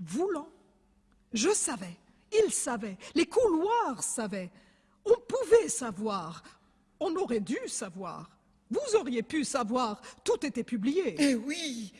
voulant. Je savais, il savait, les couloirs savaient. On pouvait savoir, on aurait dû savoir. Vous auriez pu savoir, tout était publié. Eh oui,